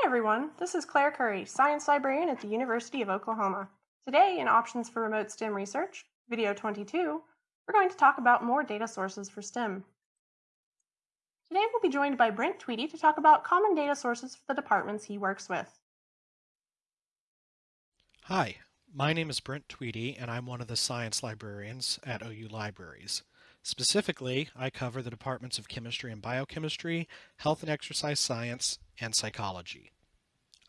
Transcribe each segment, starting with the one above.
Hi everyone, this is Claire Curry, Science Librarian at the University of Oklahoma. Today in Options for Remote STEM Research, video 22, we're going to talk about more data sources for STEM. Today we'll be joined by Brent Tweedy to talk about common data sources for the departments he works with. Hi, my name is Brent Tweedy and I'm one of the science librarians at OU Libraries. Specifically, I cover the departments of chemistry and biochemistry, health and exercise science, and psychology.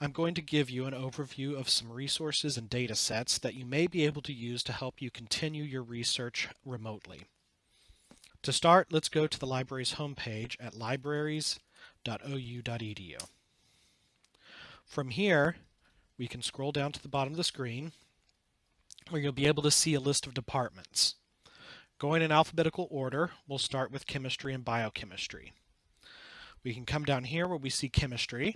I'm going to give you an overview of some resources and data sets that you may be able to use to help you continue your research remotely. To start, let's go to the library's homepage at libraries.ou.edu. From here, we can scroll down to the bottom of the screen where you'll be able to see a list of departments. Going in alphabetical order, we'll start with chemistry and biochemistry. We can come down here where we see chemistry.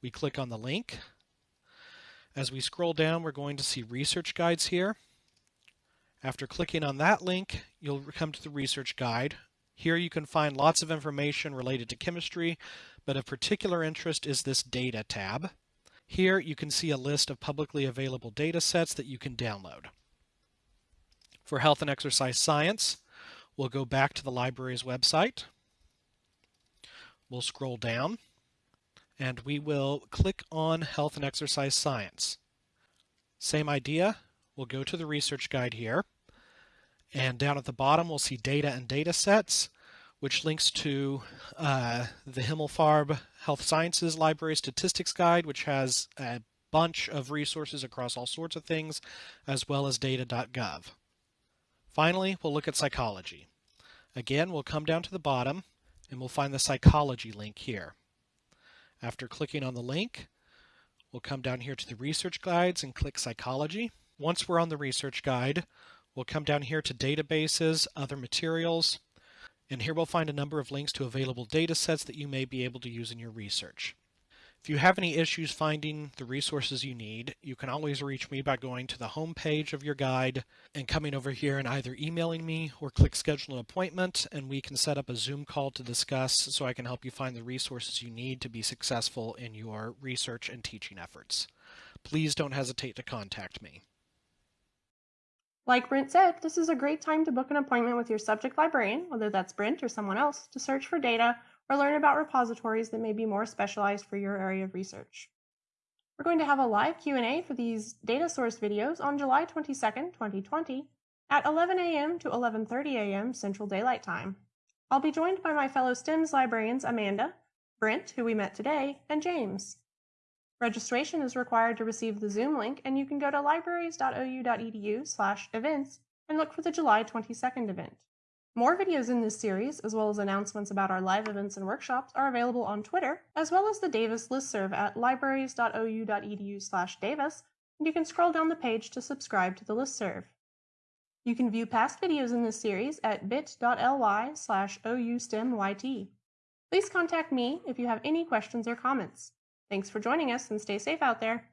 We click on the link. As we scroll down, we're going to see research guides here. After clicking on that link, you'll come to the research guide. Here you can find lots of information related to chemistry, but of particular interest is this data tab. Here you can see a list of publicly available data sets that you can download. For health and exercise science, we'll go back to the library's website. We'll scroll down and we will click on health and exercise science. Same idea, we'll go to the research guide here and down at the bottom we'll see data and data sets which links to uh, the Himmelfarb Health Sciences Library Statistics Guide which has a bunch of resources across all sorts of things as well as data.gov. Finally, we'll look at psychology. Again, we'll come down to the bottom and we'll find the psychology link here. After clicking on the link, we'll come down here to the research guides and click psychology. Once we're on the research guide, we'll come down here to databases, other materials, and here we'll find a number of links to available data sets that you may be able to use in your research. If you have any issues finding the resources you need, you can always reach me by going to the home page of your guide and coming over here and either emailing me or click schedule an appointment and we can set up a Zoom call to discuss so I can help you find the resources you need to be successful in your research and teaching efforts. Please don't hesitate to contact me. Like Brent said, this is a great time to book an appointment with your subject librarian, whether that's Brent or someone else, to search for data or learn about repositories that may be more specialized for your area of research. We're going to have a live Q&A for these data source videos on July 22nd, 2020 at 11 a.m. to 11.30 a.m. Central Daylight Time. I'll be joined by my fellow STEMS librarians Amanda, Brent, who we met today, and James. Registration is required to receive the Zoom link, and you can go to libraries.ou.edu slash events and look for the July 22nd event. More videos in this series, as well as announcements about our live events and workshops, are available on Twitter, as well as the Davis listserv at libraries.ou.edu slash Davis, and you can scroll down the page to subscribe to the listserv. You can view past videos in this series at bit.ly slash oustemyt. Please contact me if you have any questions or comments. Thanks for joining us and stay safe out there.